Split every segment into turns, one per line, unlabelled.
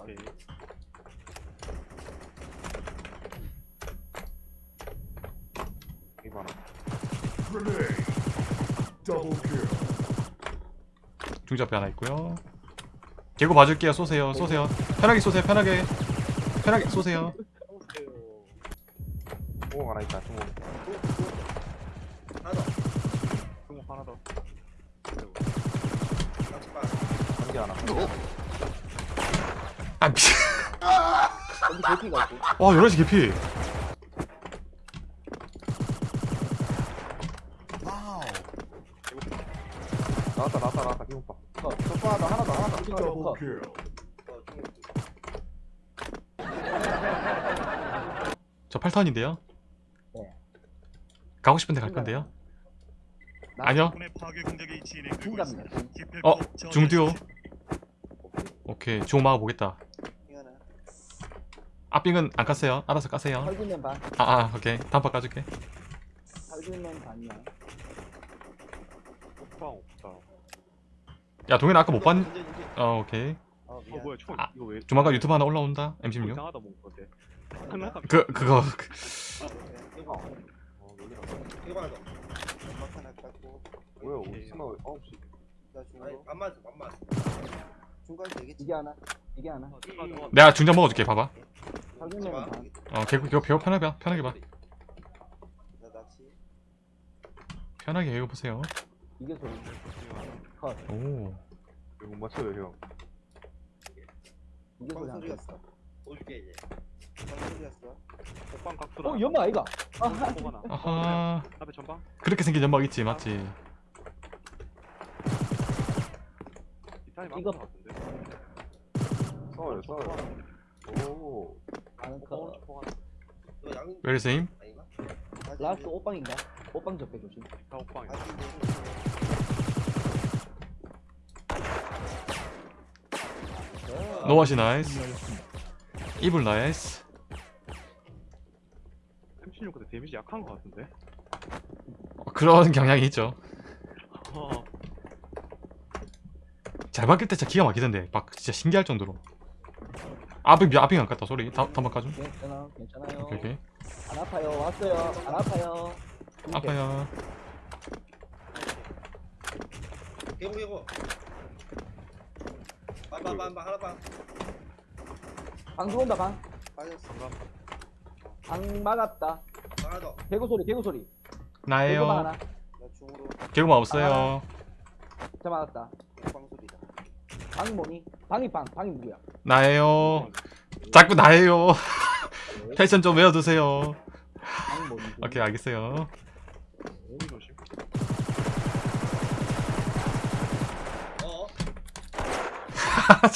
오케이.
중지 앞에 하나 있고요. 개구 봐줄게요. 쏘세요. 쏘세요. 편하게 쏘세요. 편하게. 편하게 쏘세요.
주먹 하나 있다. 주먹.
하나 더.
주먹 하나 더.
한개 하나.
아.
여기 대피가 있고.
와 11시 개피.
나왔다 나왔다 나왔다. 기분파.
컷. 컷 하나 더 하나 더 하나 더.
어.
저 8턴인데요.
네.
가고 싶은데 갈 건데요. 아니요. 어. 중듀오. 오케이. 주먹 막아보겠다. 앞빙은 안 깠어요. 알아서 까세요.
헐기맨 반.
아, 아 오케이. 다음 번 까줄게.
헐기맨 반이야.
오빵 없다.
야 동현 아까 못 봤? 어 오케이.
어,
어
미안.
뭐야 총
아,
이거 왜?
조만간 유튜브 하나 올라온다. M16.
이상하다 뭔 건데. 하나
그 그거 그,
이거
어 놀리라.
이거 하나 더. 연막 하나 깎고.
뭐야 시.
나 중으로. 안 맞아, 안 맞아. 중간 되겠지.
이게 하나. 이게 하나.
어.
내가 중장 먹어줄게. 봐봐. 어 개구 개구 배워 편하게 봐. 편하게 봐.
나 낚시.
편하게 배워 보세요.
이게 소리. 컷.
오.
이거 못 맞춰요 형.
이게 소리 한 컷.
소리였어. 올게 이제. 소리였어.
오빵 각도라.
어 연마 아이가. 아.
아.
아하.
앞에 전방.
그렇게 생긴 연막 있지 맞지?
이 타임
이거-
이거 같은데.
싸워요 싸워요. 오.
웰세임.
아닌가?
라스트 오빵인가? 오빵 접해 조심.
다 오빵이.
이제.
노아시 나이스. 이불 나이스.
M16 근데 데미지 약한 거 같은데.
어, 그런 경향이 있죠.
어.
잘 바뀔 때 진짜 기가 막히던데. 막 진짜 신기할 정도로. 아빙 아빙 안 갔다 소리. 다 다음 까줘.
괜찮아. 괜찮아요.
오케이 오케이.
안 아파요. 왔어요. 안 아파요.
아파요.
개고 개고. 반반반반 하나 반.
방 들어온다 방.
빠졌어.
방 막았다.
하나 더.
개구 소리. 개구 소리. 개구 방
나예요.
하나.
나 중으로.
개구만 없어요.
자 맞았다.
빵 소리다.
방이 뭐니? 방이 방. 방이 누구야?
나예요. 자꾸 나예요. 패션 좀 외워두세요. 오케이 알겠어요.
어.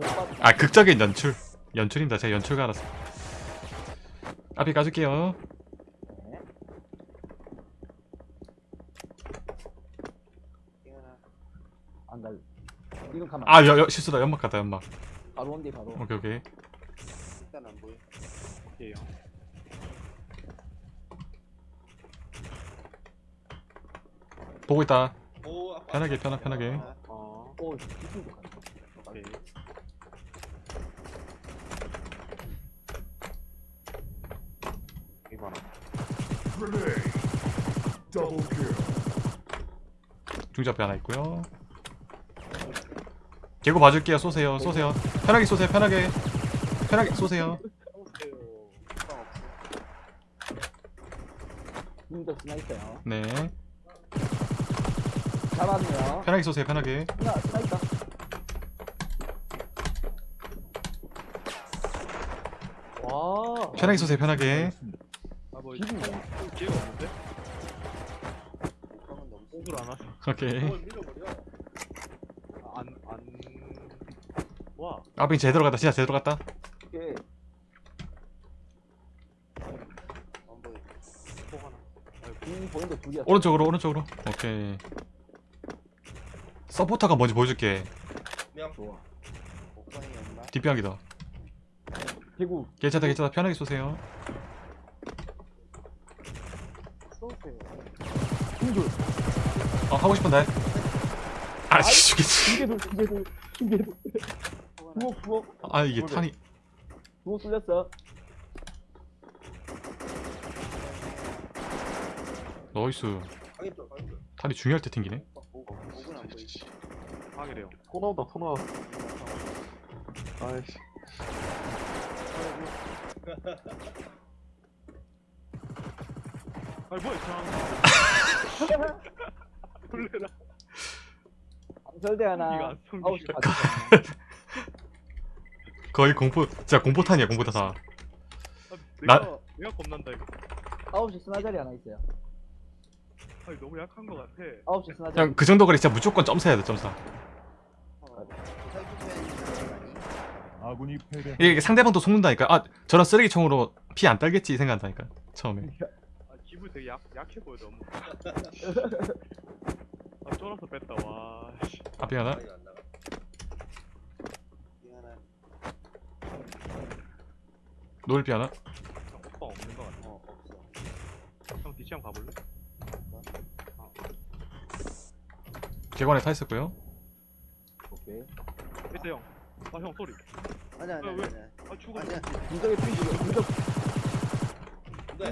봤.
아 극적인 연출. 연출입니다. 제가 연출가라서. 앞에 가줄게요.
네.
이거나.
안 갈. 이건 가만.
아 여, 여, 실수다. 연막 갔다 연막.
바로 온대 바로.
오케이 오케이.
일단 안 보여.
오케이.
보고 있다.
오. 아빠.
편하게, 편하- 편하게.
아,
어.
오 이쪽도 가.
오케이.
이거 하나.
중지 앞에 하나 있고요. 개구 봐줄게요. 쏘세요. 쏘세요. 편하게 쏘세요. 편하게. 편하게 쏘세요.
스나.
네.
잡았네요.
편하게 쏘세요. 편하게.
스나. 와.
편하게 쏘세요. 편하게.
아뭐
기분 뭐야?
기회가 없는데?
오케이.
그걸 밀어버려.
안 안. 와.
아빙 제대로 갔다. 진짜 제대로 갔다.
안 보여.
하나.
빈 보인도 둘이야.
오른쪽으로 오른쪽으로. 오케이. 서포터가 뭔지 보여줄게.
명.
좋아.
옥상이 없나?
뒷병이다.
개구.
괜찮다 괜찮다. 편하게 쏘세요. 어 하고 싶은데. 아씨 죽겠지.
부엌 부엌
아 이게 탄이
부엌 뚫렸어
나이스. 탄이 중요할 때 튕기네
목은 안 보이지.
방이래요.
토 나온다 토 나와 아이씨
아니 뭐야 참. 놀래라.
방설대 하나. 받았잖아
거의 공포 진짜 공포탄이야 공포탄
아,
나-
내가 내가 겁난다 이거.
아홉 시 스나자리 하나 있어요
아니 너무 약한 거 같아.
아홉 시 스나자리
그냥 그 정도 거리 진짜 무조건 점사해야 돼 점사
아군이 패배.
이게 상대방도 속는다니까 아 저런 쓰레기총으로 피 안 딸겠지 생각한다니까 처음에
아 기분 되게 약 약해 보여 너무. 아 쫄아서 뺐다 와. 씨.
앞에 하나
많이 안 나가. 이 하나.
노을비 하나
형 오빠 없는 거 같아.
어 없어.
형 뒤치 한번 가볼래?
개관에 타 있었고요
오케이
이때 형. 아 형 소리.
아니야 아니야
왜, 왜?
아니야.
아 죽어.
아니야.
분석에 삐지고 분석
네.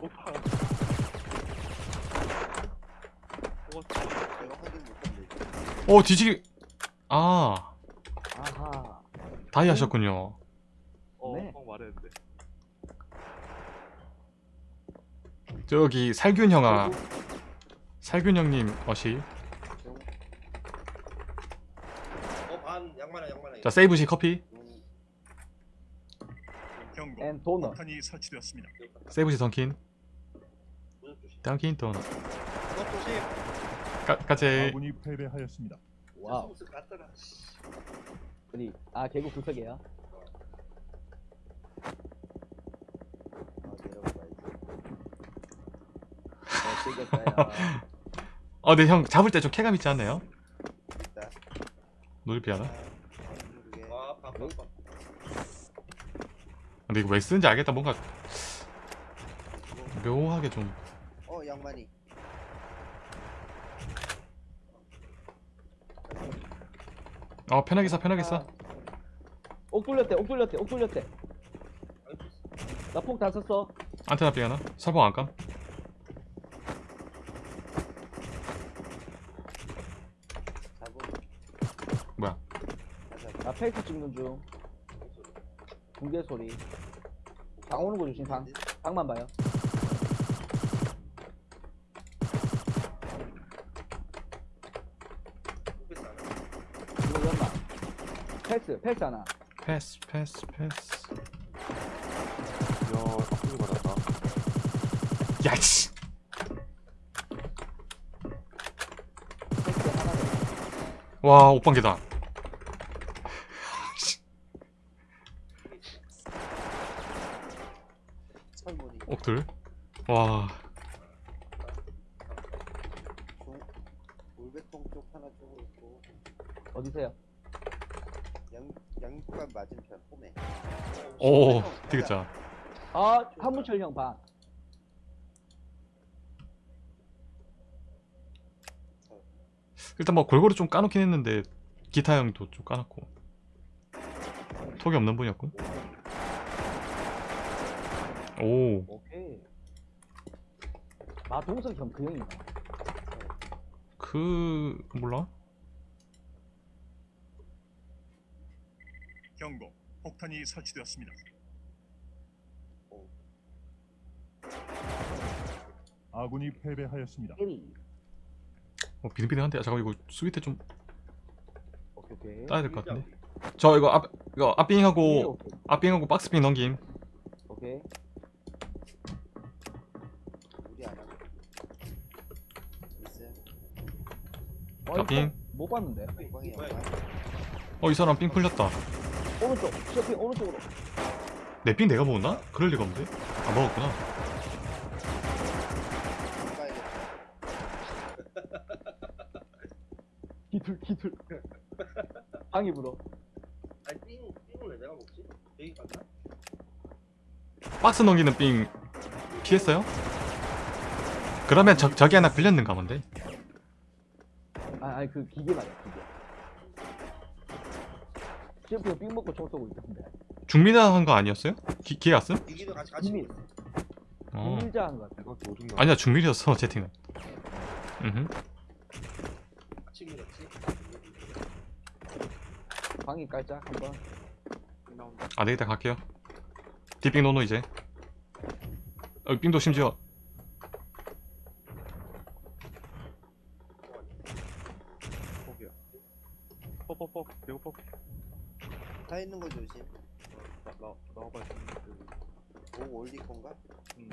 오빠. 죽었어.
제가 확인 못했는데.
어 뒤지기 아
아하
다이 하셨군요
어,
네.
형 말했는데.
저기 살균 형아 살균 형님 어시
어반 양말아 양말아.
자 세이브시 커피
음,
경고.
앤
설치되었습니다.
세이브시 던킨. 던킨 도넛. 까, 까제
아군이 패배하였습니다.
와우. 어디 아 개구 구석이야
아 내려가야지.
어어 근데 형 잡을 때 좀 쾌감 있지 않나요?
있다.
노을비 하나
아 빡빡빡.
근데 이거 왜 쓰는지 알겠다. 뭔가 묘하게 좀.
어 양만이.
어 편하게 써 편하게 써.
옥 뚫렸대 옥 뚫렸대 옥 뚫렸대. 나폭다 썼어.
안테나 삥 하나 설봉 안 감
잡음.
뭐야
나 fake 찍는 중. 붕괴 소리. 방 오는 거 조심 방. 방만 봐요. 이거 연막. 패스 패스 하나.
패스 패스 패스.
야 아프게 받았다.
야씨!
패스 하나 더.
와 옥방계다 옥들 와.
종- 울베통 쪽 하나 쪽으로 있고.
어디세요?
양 양육관 맞은편 홈에.
오
형,
되겠자.
아 한문철 형방
일단 뭐 골고루 좀 까놓긴 했는데 기타 형도 좀 까놨고. 톡이 없는 분이었군 오.
오케이. 마동석 형 그 형이다.
그 몰라?
경고. 폭탄이 설치되었습니다. 아군이 패배하였습니다.
1어 비등비등한데? 잠깐 이거 수비 때좀
오케이 오케이.
따야 될 것 같은데? 저 이거 앞 이거 앞빙하고
오케이
앞빙하고 박스빙 넘김.
오케이
우리 안 하고. 있어요.
어,
앞빙
이거 못 봤는데
방이 양말.
어이 사람 삥 풀렸다
오른쪽 쇼핑 오른쪽으로
내 삥 내가 먹었나? 그럴 리가 없는데 안 먹었구나.
기둘 기둘 방이 불어
아니 삥 삥을 왜 내가 먹지? 여기 갔나?
박스 넘기는 삥 피했어요? 그러면 저, 저기 하나 걸렸는가 본데
아 아니 그 기계 말이야 기계 CF 삥 먹고 총 쏘고 있던데.
중미나 한거 아니었어요? 기, 기회 왔음?
이기도 같이 같이
이미-
보고 있어.
어.
밀자 한거 같아.
아니야 중밀이었어 채팅은 음흠.
같이 밀었지.
방이 깔짝 한번.
나온다.
아 내일다 갈게요 뒷빙 노노 이제 어, 빙도 심지어
포기야. 퍽퍽퍽. 이거 퍽.
다 있는 거 조심.
나, 나, 나와봐.
오 올릴 건가?
음.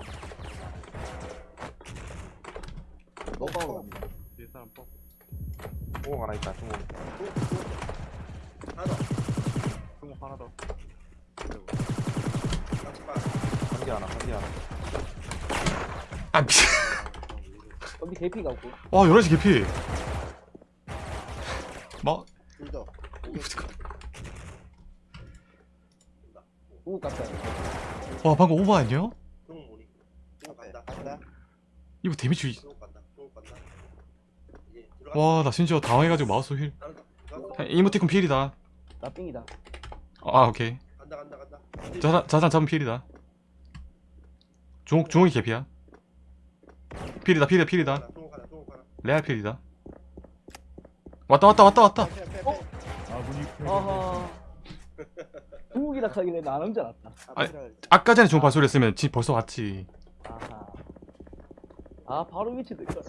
너가 갑니다.
뒤에 사람 퍽.
중옥 하나 있다
하나 더.
중국 하나 더. 아이고.
같이 봐.
한개 하나 한개 하나
아 미친
여기 개피가 없고.
와 11시 개피 뭐?
둘 더. 오겠지.
우갔다
와 방금 오버 아니야?
중국 모니. 중국 간다. 간다.
이거 데미지
중국 간다. 중국 간다. 이제 들어가.
와 나 심지어 당황해가지고 마우스 휠. 이모티콘 필이다
나 삥이다.
아 오케이
간다 간다 간다.
자산, 자산 잡으면 필이다 중옥, 중옥이 개피야 필이다 필이다 필이다. 레알 필이다 왔다 왔다 왔다 왔다.
어?
아군이 패배하였습니다.
아하. 중국이라 하길래 나는 줄 알았다.
아.
아까 전에 좋은 발소리 했으면 지 벌써 왔지
아하. 아 바로 위치도 있어.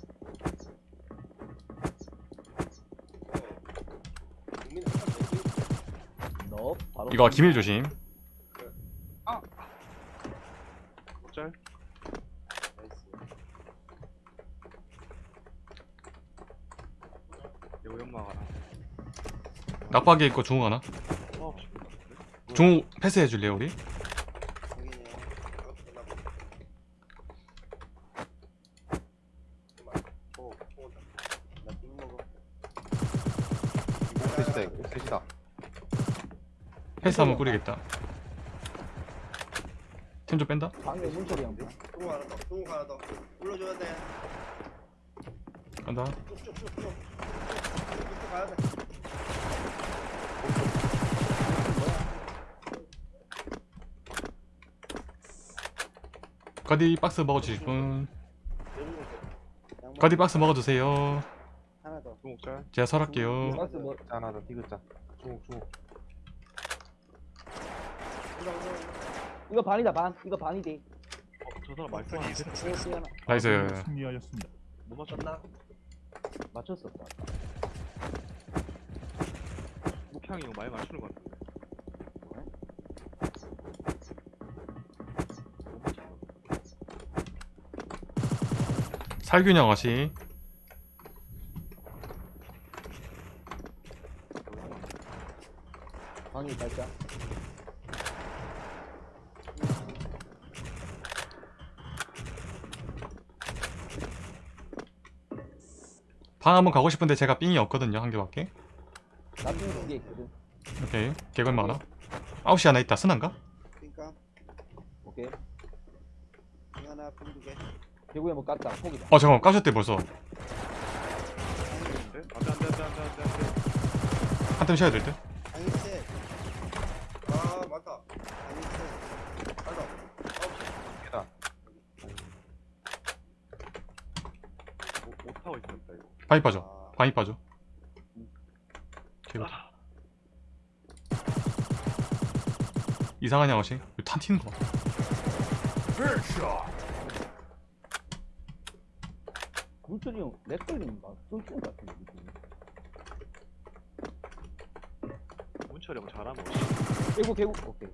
너 바로.
이거 기밀 조심
짤.
나이스.
이거 연막 하나.
낙박에 있고 중옥 하나. 중옥 패스해 줄래요 우리?
셋이다
패스 한번 뿌리겠다 템 좀 뺀다
방에 문처리 한 번.
중국 하나 더. 중국 하나 더. 불러줘야 돼.
간다
쭉쭉쭉쭉. 쭉쭉 가야 돼.
거디 박스 먹어주실 분. 거디 박스 먹어주세요
하나 더.
중국.
제가 설할게요
박스
뭐자 하나 더 디귿자.
이거 반이다 반. 이거 반이지.
어, 저 사람 말씀 안 돼.
나이스
승리하였습니다.
못 맞췄나?
맞췄었다.
목향이 이거 많이 맞추는 것 같은데. 못 맞췄나?
살균형 어시
방이 깔짝.
방 한번 가고 싶은데 제가 삥이 없거든요 한 개밖에
나삥두개 있거든.
오케이 개걸 많아 9시 하나 있다 스난가?
그러니까
오케이.
빙 하나, 빙두 개.
개구에 뭐 깠다. 포기다.
어 잠깐만 까셨대 벌써. 한템 쉬어야.
아,
있었다 이거.
바위 빠져
아,
바위 빠져 개걸 이상한 양어시 탄 튀는 거 봐.
물철이 형, 렉 걸리는가? 쫄쫄 같은데, 느낌이.
문철이 형 잘하면
개구, 개구. 오케이.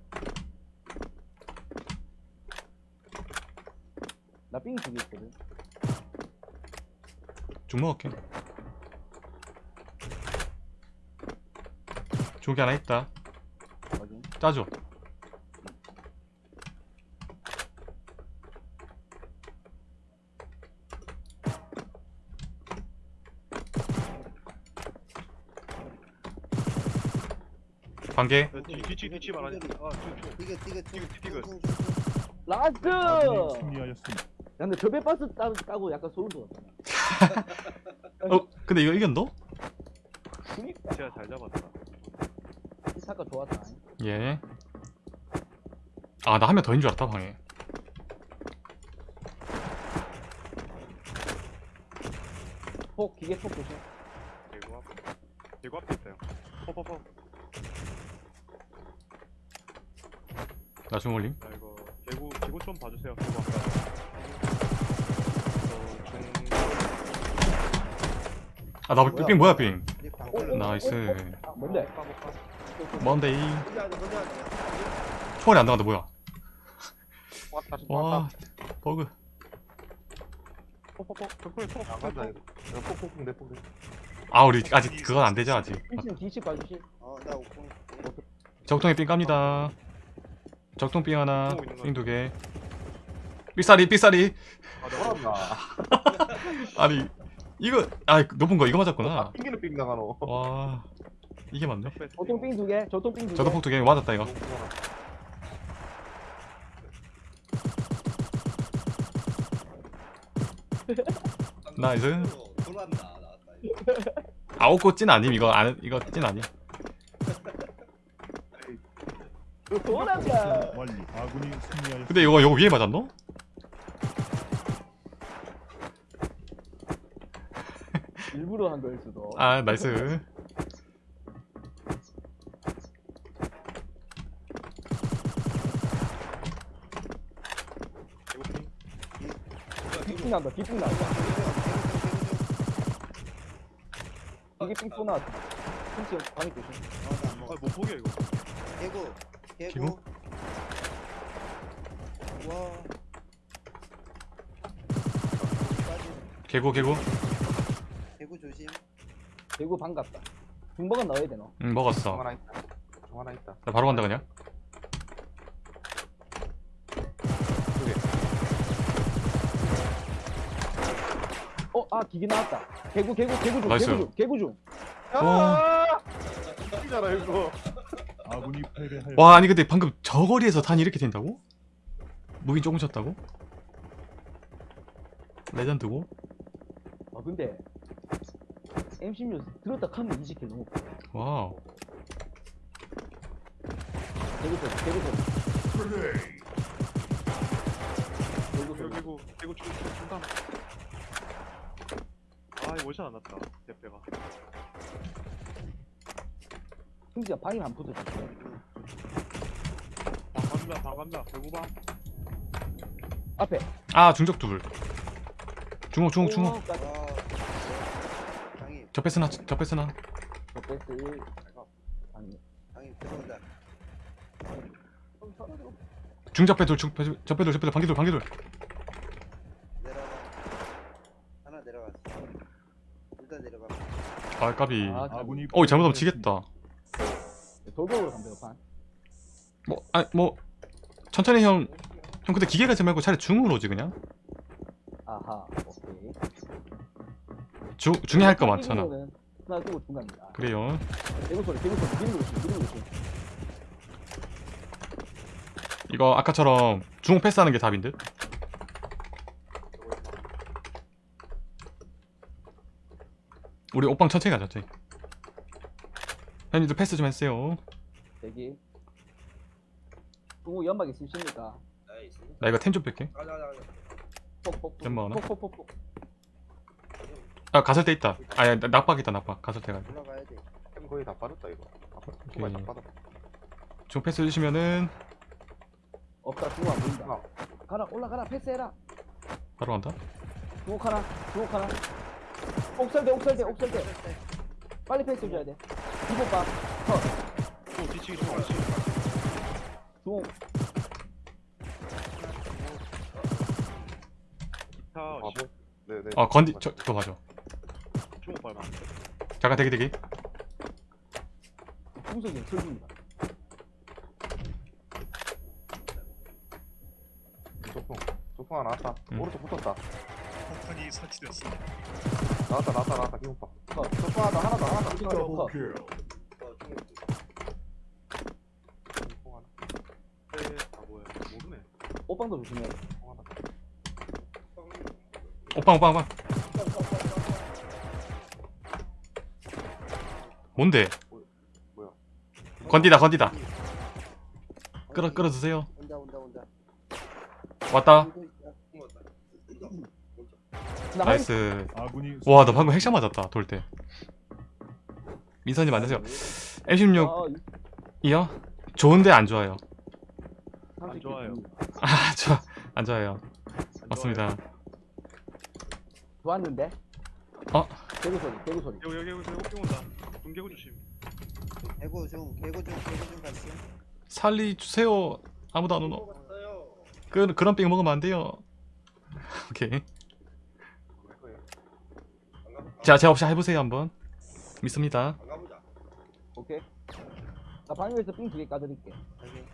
나 삥이 두개 있거든.
쭉 먹을게 저기 하나 있다
확인.
짜줘 관계
뒤- 뒤치 뒤치 말하니. 아.
이게 이게
이거, 이거.
라스트!
승리하였습니다.
야, 근데 저배 박스 따, 까고 약간 소름 돋았잖아.
어 근데 이거 이겼노?
그니까.
제가 잘 잡았다.
사카 좋았다.
예. 아, 나 한 명 더인 줄 알았다, 방에.
폭 기계 폭 조심.
개구 앞. 개구 앞에 있어요. 퍼퍼퍼.
나 중올림.
자 이거 개구 개구 좀 봐주세요. 개구 아까. 어, 중.
아, 나
뭐야?
삥 뭐야, 삥.
네, 방
어, 어,
나이스.
아, 뭔데?
뭔데, 이. 초월이 안 나간다, 뭐야.
왔다
와, 버그.
퍼퍼퍼. 벽돌에 퍼.
안 간다 이거 이거 폭폭폭 내 폭 내
아, 우리 아직 그건 안 되죠, 아직.
1층 뒤집 봐주시.
어나 오픈
적통에 삥 깝니다. 적통 삥 하나,
또 있는
거삥두 개. 삐싸리, 삐싸리.
아, 내가
아니, 이거, 아, 높은 거 이거 맞았구나.
핑계는 핑 나가노
와, 이게 맞네.
저통 삥두 개. 저통 삥두 개.
저도 폭두 개 맞았다, 이거. 나이스.
이거.
아홉 꽃찐 아님, 이거, 안, 이거 찐 아님.
돌아가.
완리. 아군이.
근데 이거, 이거 위에 맞았노?
일부러 한 거일 수도.
아, 나이스.
뒷삥 난다. 뒷삥 난다. 이게 삥 나왔다. 핑 방이 조심.
아못 보게 이거.
개구
개구?
개구 와
개구, 개구.
개구 조심
대구 반갑다. 중버건 넣어야 되노.
응,
정
먹었어.
하나 있다 정 하나 있다
나 바로 간다, 그냥.
어, 아 기계 나왔다. 개구 개구 개구 중.
나이스.
개구 중. 개구 중.
와.
핑이잖아 이거
아군이.
와, 아니, 근데 방금 저 거리에서 탄이 이렇게 된다고? 무기 조금 쳤다고? 레전드고?
아 근데 M16 들었다 하면 20킬 넘어.
와우.
소리. 개구 개구
중 중간. 아 이거 오션 안 났다. 대패가.
승지가 방이 안 붙었어.
방 간다 방 간다. 개구 방.
앞에.
아, 중적 둘. 중옥, 중옥, 중옥.
방이
접했으나, 접했으나.
저 패스 1. 아니.
방이 들어온다
중접배 둘, 중접배 둘, 접배 둘, 접배.
내려가 하나 내려갔어 둘다 내려가
아, 까비.
아,
아군이
어, 잘못하면 지겠다.
돌격으로 간대요 판.
뭐, 아니, 뭐, 천천히 형. 형, 근데 기계 가지 말고 차라리 중으로 오지, 그냥.
아하. 오케이.
중, 중에 할 거 많잖아.
이기면은 하나 끄고 중간입니다.
그래요.
개구 소리. 개구 소리. 조심. 미는 거 조심.
이거 아까처럼 중옥 패스하는 게 답인 듯? 우리 옷방 천천히 가자, 천천히. 형님들 패스 좀 했어요.
대기. 중국 연막 있으십니까?
나이스
나 이거 템 좀 뺄게.
가자 가자 가자
폭폭폭.
연막 하나?
폭폭폭폭.
아, 가설대 있다. 아, 야, 낙박 있다, 낙박. 가설대가.
올라가야
돼핑 거의 다 빠졌다 이거
오케이.
정말 다 빠졌다
중옥 패스 해주시면은
없다. 안 보인다. 가라. 올라가라. 패스해라.
바로 간다.
중국 하나. 중국 하나. 옥살대. 옥살대. 옥살대. 빨리 패스 해줘야 돼. 이번 봐. 컷.
또 뒤치기 좀 뒤치기.
중국.
기타
바보 네네
어, 건디, 저, 그거 맞아.
중국 밟아.
잠깐 대기, 대기.
중석이 철입니다.
소풍 소풍 하나 나왔다
응.
오른쪽 붙었다
폭탄이 설치되었습니다.
나왔다 나왔다 나왔다 기운파
컷.
소풍 하나 더 하나 더 하나 더
컷. 컷.
어 중국
소풍 하나
네, 아 뭐야 모르네.
옷방도 조심해.
오빵, 오빵, 오빵. 뭔데? 건디다 건디다 끌어 끌어 주세요
온다 온다 온다.
왔다.
나
나이스 와 나 방금 핵샷 맞았다 돌 때 민선님 안녕하세요 M16
어,
이요? 좋은데 안 좋아요
안 좋아요.
아 좋아 안 좋아요
안
맞습니다
좋았는데.
어?
개구 소리, 개구 소리.
여기 여기 여기 호핑 온다. 중계구 조심.
개고 중 개고 중 개고 중 갔어.
살리주세요 아무도 안 오노. 그, 그런 饼 먹으면 안 돼요 오케이. 자 제가 없이 해보세요 한번 믿습니다
안 가보자.
오케이. 나 방역에서 삥 두개 까드릴게.
여기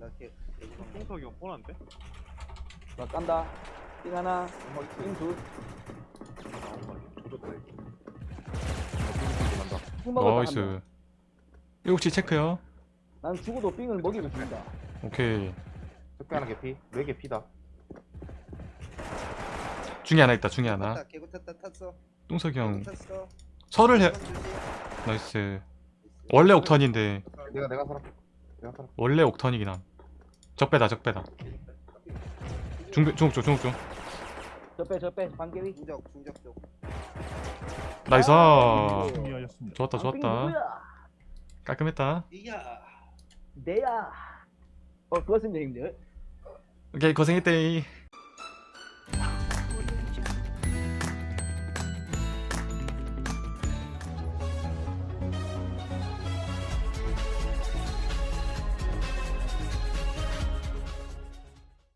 나개 개고 중.
뽕석이 형 뻔한데?
나 깐다. 삥 하나, 삥 둘. 먹었다. 한 명.
나이스 7시 체크요
난 죽어도 삥을 먹이고 죽는다.
오케이
적배 하나 개피 네개 피다
중에 하나 있다 중에 하나
탔다. 개고 탔다 탔어.
똥석이 형
탔어.
설을 해. 나이스 원래 옥턴인데
내가 내가 살아 내가 살아
원래 옥턴이긴 함 적배다 적배다 중배 중옥 쪽 중옥
쪽저 빼, 저 빼. 반개위.
중적 중적 쪽.
나이스
아.
좋았다
아, 삥
좋았다? 깔끔했다
이야.
내야. 어, 그렇습니다, 형님들.
오케이 고생했대